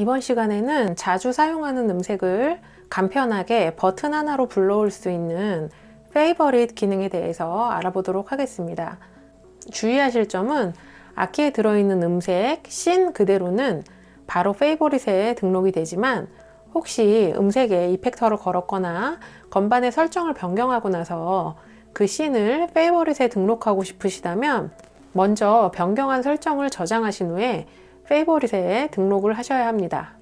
이번 시간에는 자주 사용하는 음색을 간편하게 버튼 하나로 불러올 수 있는 페이버릿 기능에 대해서 알아보도록 하겠습니다. 주의하실 점은 악기에 들어있는 음색, 씬 그대로는 바로 페이버릿에 등록이 되지만 혹시 음색에 이펙터를 걸었거나 건반의 설정을 변경하고 나서 그 씬을 페이버릿에 등록하고 싶으시다면 먼저 변경한 설정을 저장하신 후에 페이버릿에 등록을 하셔야 합니다.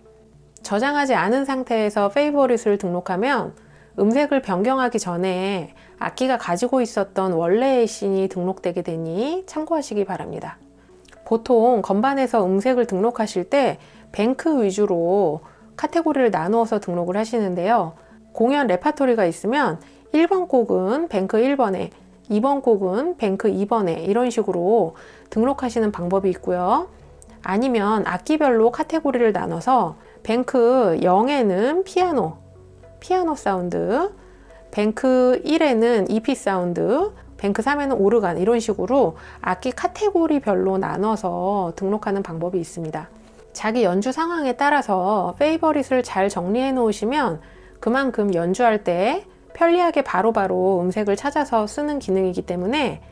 저장하지 않은 상태에서 페이버릿을 등록하면 음색을 변경하기 전에 악기가 가지고 있었던 원래의 씬이 등록되게 되니 참고하시기 바랍니다. 보통 건반에서 음색을 등록하실 때 뱅크 위주로 카테고리를 나누어서 등록을 하시는데요. 공연 레파토리가 있으면 1번 곡은 bank 1번에 2번 곡은 bank 2번에 이런 식으로 등록하시는 방법이 있고요. 아니면 악기별로 카테고리를 나눠서 bank 0에는 피아노, 피아노 사운드, bank 1에는 EP 사운드, bank 3에는 오르간 이런 식으로 악기 카테고리별로 나눠서 등록하는 방법이 있습니다. 자기 연주 상황에 따라서 favorite을 잘 정리해 놓으시면 그만큼 연주할 때 편리하게 바로바로 바로 음색을 찾아서 쓰는 기능이기 때문에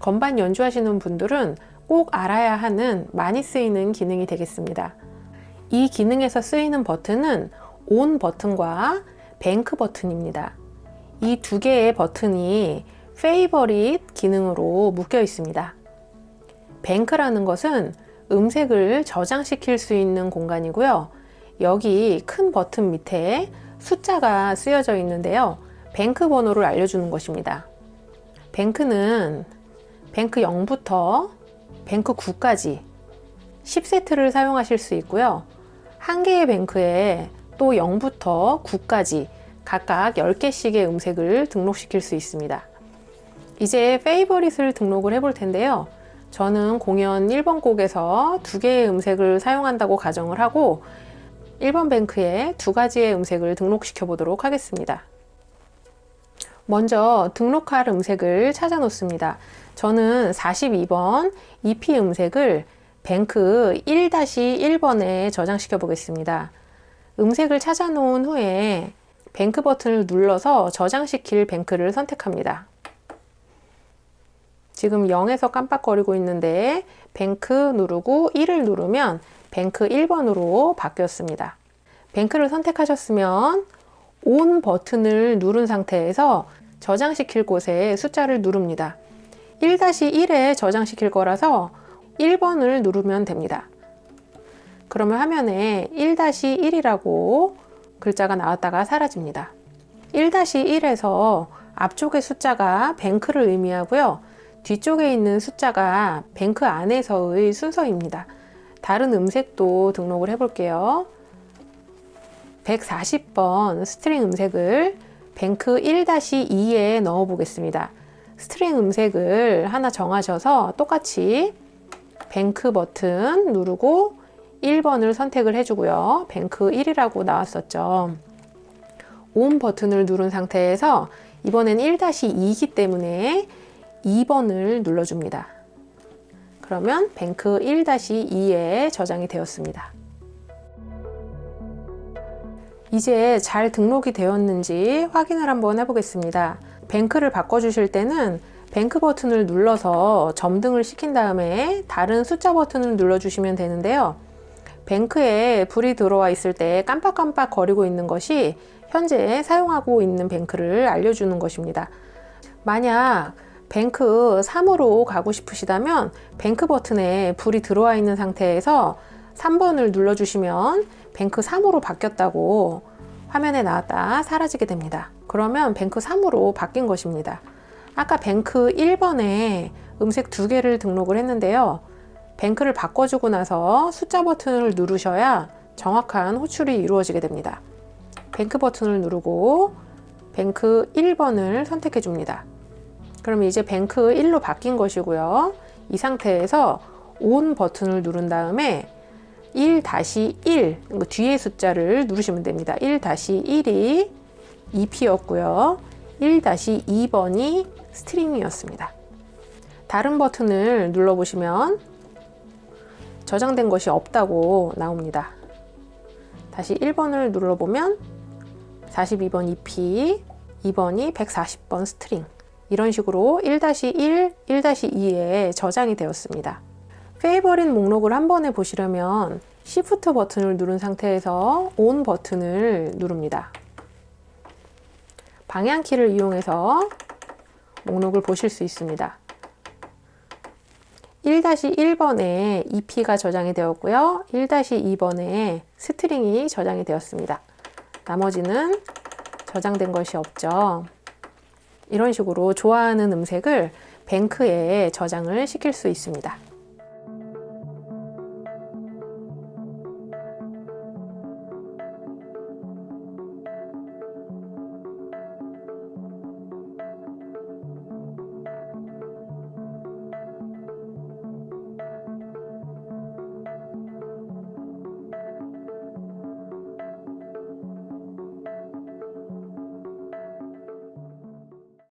건반 연주하시는 분들은 꼭 알아야 하는 많이 쓰이는 기능이 되겠습니다. 이 기능에서 쓰이는 버튼은 온 버튼과 뱅크 버튼입니다. 이 두 개의 버튼이 페이버릿 기능으로 묶여 있습니다. 뱅크라는 것은 음색을 저장시킬 수 있는 공간이고요. 여기 큰 버튼 밑에 숫자가 쓰여져 있는데요. 뱅크 번호를 알려주는 것입니다. 뱅크는 뱅크 0부터 뱅크 9까지 10세트를 사용하실 수 있고요. 한 개의 뱅크에 또 0부터 9까지 각각 10개씩의 음색을 등록시킬 수 있습니다. 이제 페이버릿을 등록을 해볼 텐데요. 저는 공연 1번 곡에서 두 개의 음색을 사용한다고 가정을 하고 1번 뱅크에 두 가지의 음색을 등록시켜 보도록 하겠습니다. 먼저 등록할 음색을 찾아 놓습니다. 저는 42번 EP 음색을 뱅크 1-1번에 저장시켜 보겠습니다. 음색을 찾아 놓은 후에 뱅크 버튼을 눌러서 저장시킬 뱅크를 선택합니다. 지금 0에서 깜빡거리고 있는데 bank 누르고 1을 누르면 bank 1번으로 바뀌었습니다. bank를 선택하셨으면 on 버튼을 누른 상태에서 저장시킬 곳에 숫자를 누릅니다. 1-1에 저장시킬 거라서 1번을 누르면 됩니다. 그러면 화면에 1-1이라고 글자가 나왔다가 사라집니다. 1-1에서 앞쪽의 숫자가 bank를 의미하고요. 뒤쪽에 있는 숫자가 bank 안에서의 순서입니다. 다른 음색도 등록을 해 볼게요. 140번 string 음색을 bank 1-2에 넣어 보겠습니다. string 음색을 하나 정하셔서 똑같이 bank 버튼 누르고 1번을 선택을 해주고요. bank 1이라고 나왔었죠. on 버튼을 누른 상태에서 이번엔 1-2이기 때문에 2번을 눌러줍니다. 그러면 bank 1-2에 저장이 되었습니다. 이제 잘 등록이 되었는지 확인을 한번 해보겠습니다. bank를 바꿔주실 때는 bank 버튼을 눌러서 점등을 시킨 다음에 다른 숫자 버튼을 눌러주시면 되는데요. bank에 불이 들어와 있을 때 깜빡깜빡 거리고 있는 것이 현재 사용하고 있는 bank를 알려주는 것입니다. 만약 bank 3으로 가고 싶으시다면 bank 버튼에 불이 들어와 있는 상태에서 3번을 눌러주시면 bank 3으로 바뀌었다고 화면에 나왔다 사라지게 됩니다. 그러면 bank 3으로 바뀐 것입니다. 아까 bank 1번에 음색 두 개를 등록을 했는데요. bank를 바꿔주고 나서 숫자 버튼을 누르셔야 정확한 호출이 이루어지게 됩니다. bank 버튼을 누르고 bank 1번을 선택해 줍니다. 그럼 이제 bank 1로 바뀐 것이고요. 이 상태에서 ON 버튼을 누른 다음에 1-1 뒤에 숫자를 누르시면 됩니다. 1-1이 EP였고요. 1-2번이 스트링이었습니다. 다른 버튼을 눌러보시면 저장된 것이 없다고 나옵니다. 다시 1번을 눌러보면 42번 EP, 2번이 140번 스트링 이런 식으로 1-1, 1-2에 저장이 되었습니다. favorite 목록을 한 번에 보시려면 Shift 버튼을 누른 상태에서 ON 버튼을 누릅니다. 방향키를 이용해서 목록을 보실 수 있습니다. 1-1번에 EP가 저장이 되었고요. 1-2번에 스트링이 저장이 되었습니다. 나머지는 저장된 것이 없죠. 이런 식으로 좋아하는 음색을 bank에 저장을 시킬 수 있습니다.